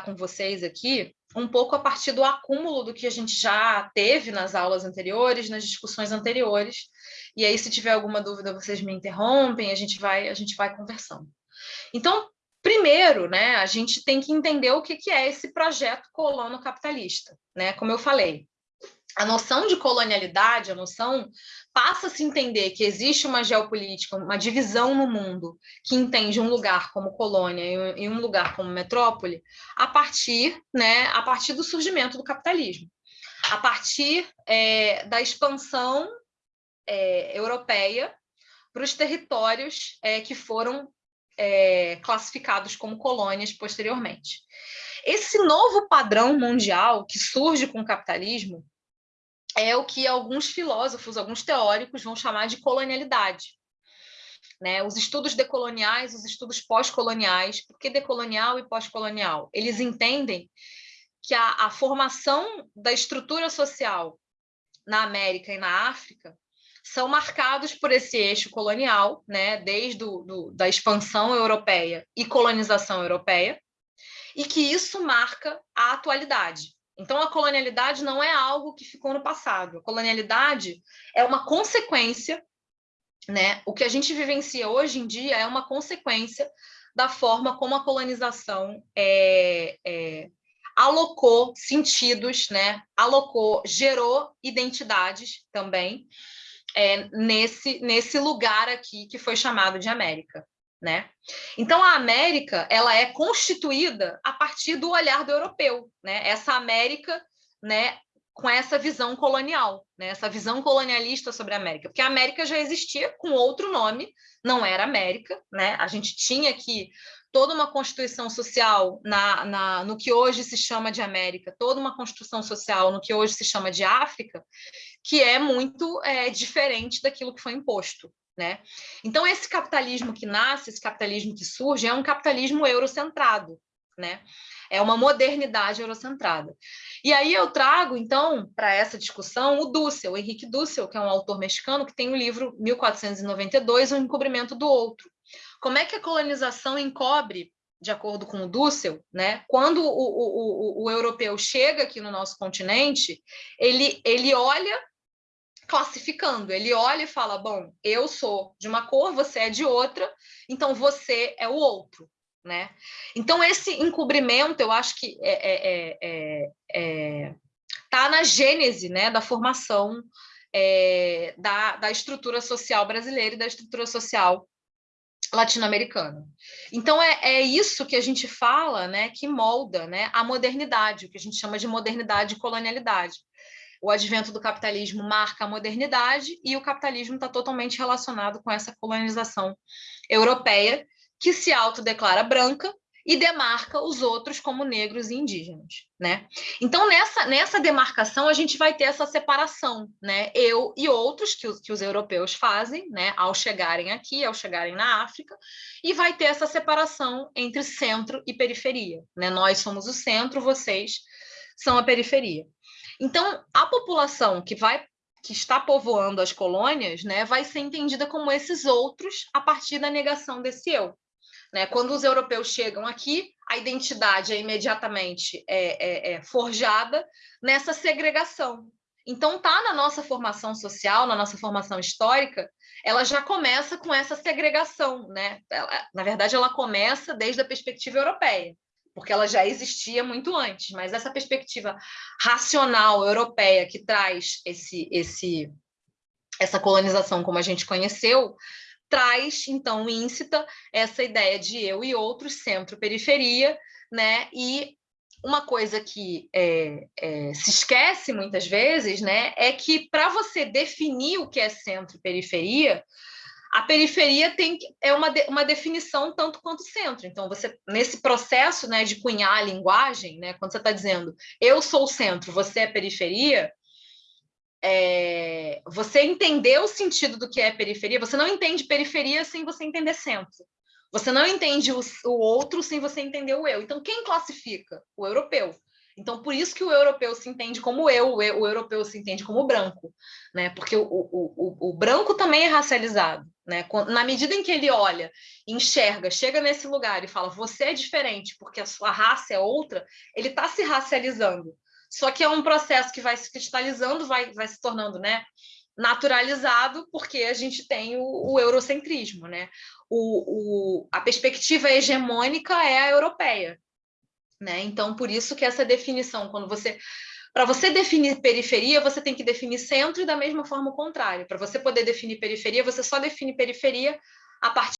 com vocês aqui um pouco a partir do acúmulo do que a gente já teve nas aulas anteriores, nas discussões anteriores. E aí, se tiver alguma dúvida, vocês me interrompem, a gente vai, a gente vai conversando. Então, primeiro, né, a gente tem que entender o que, que é esse projeto colono capitalista, né? Como eu falei, a noção de colonialidade, a noção passa a se entender que existe uma geopolítica, uma divisão no mundo que entende um lugar como colônia e um lugar como metrópole a partir, né, a partir do surgimento do capitalismo, a partir é, da expansão é, europeia para os territórios é, que foram é, classificados como colônias posteriormente. Esse novo padrão mundial que surge com o capitalismo é o que alguns filósofos, alguns teóricos vão chamar de colonialidade. Né? Os estudos decoloniais, os estudos pós-coloniais, por que decolonial e pós-colonial? Eles entendem que a, a, formação da estrutura social na América e na África são marcados por esse eixo colonial, né? desde do, do, da expansão europeia e colonização europeia, e que isso marca a atualidade. Então, a colonialidade não é algo que ficou no passado. A colonialidade é uma consequência, né? O que a gente vivencia hoje em dia é uma consequência da forma como a colonização é, é, alocou sentidos, né? Alocou, gerou identidades também é, nesse, nesse lugar aqui que foi chamado de América né? Então a América ela é constituída a partir do olhar do europeu, né? Essa América, né? Com essa visão colonial, né? Essa visão colonialista sobre a América, porque a América já existia com outro nome, não era América, né? A gente tinha aqui toda uma constituição social na, na, no que hoje se chama de América, toda uma construção social no que hoje se chama de África, que é muito é, diferente daquilo que foi imposto, né? Então, esse capitalismo que nasce, esse capitalismo que surge, é um capitalismo eurocentrado, né? É uma modernidade eurocentrada. E aí eu trago, então, para essa discussão, o Dussel, o Henrique Dussel, que é um autor mexicano, que tem o livro 1492, O Encobrimento do Outro. Como é que a colonização encobre, de acordo com o Dussel, né? quando o, o, o, o europeu chega aqui no nosso continente, ele, ele olha classificando. Ele olha e fala: bom, eu sou de uma cor, você é de outra, então você é o outro. Né? Então, esse encobrimento, eu acho que é, é, é, é tá na gênese né, da formação é, da, da estrutura social brasileira e da estrutura social latino-americana. Então, é, é isso que a gente fala né, que molda né, a modernidade, o que a gente chama de modernidade e colonialidade o advento do capitalismo marca a modernidade e o capitalismo está totalmente relacionado com essa colonização europeia que se autodeclara branca e demarca os outros como negros e indígenas, né? Então, nessa, nessa demarcação, a gente vai ter essa separação, né? Eu e outros que os, que os europeus fazem, né? Ao chegarem aqui, ao chegarem na África, e vai ter essa separação entre centro e periferia, né? Nós somos o centro, vocês são a periferia. Então, a população que vai que está povoando as colônias, né, vai ser entendida como esses outros a partir da negação desse eu. Né? Quando os europeus chegam aqui, a identidade é imediatamente é, é, é forjada nessa segregação. Então, tá na nossa formação social, na nossa formação histórica, ela já começa com essa segregação, né? Ela, na verdade, ela começa desde a perspectiva europeia porque ela já existia muito antes, mas essa perspectiva racional europeia que traz esse, esse, essa colonização como a gente conheceu, traz, então, íncita essa ideia de eu e outros, centro-periferia, né? E uma coisa que é, é, se esquece muitas vezes, né, é que para você definir o que é centro-periferia, a periferia tem é uma, de, uma definição tanto quanto centro. Então, você nesse processo né, de cunhar a linguagem, né, quando você está dizendo eu sou o centro, você é periferia, é, você entender o sentido do que é periferia, você não entende periferia sem você entender centro. Você não entende o, o outro sem você entender o eu. Então, quem classifica? O europeu. Então, por isso que o europeu se entende como eu, o europeu se entende como branco, né? Porque o, o, o, o branco também é racializado, né? Na medida em que ele olha, enxerga, chega nesse lugar e fala, você é diferente porque a sua raça é outra, ele está se racializando. Só que é um processo que vai se cristalizando, vai, vai se tornando, né? naturalizado, porque a gente tem o, o eurocentrismo, né? O, o, a perspectiva hegemônica é a europeia, né? Então, por isso que essa definição, quando você para você definir periferia, você tem que definir centro e da mesma forma o contrário. Para você poder definir periferia, você só define periferia a partir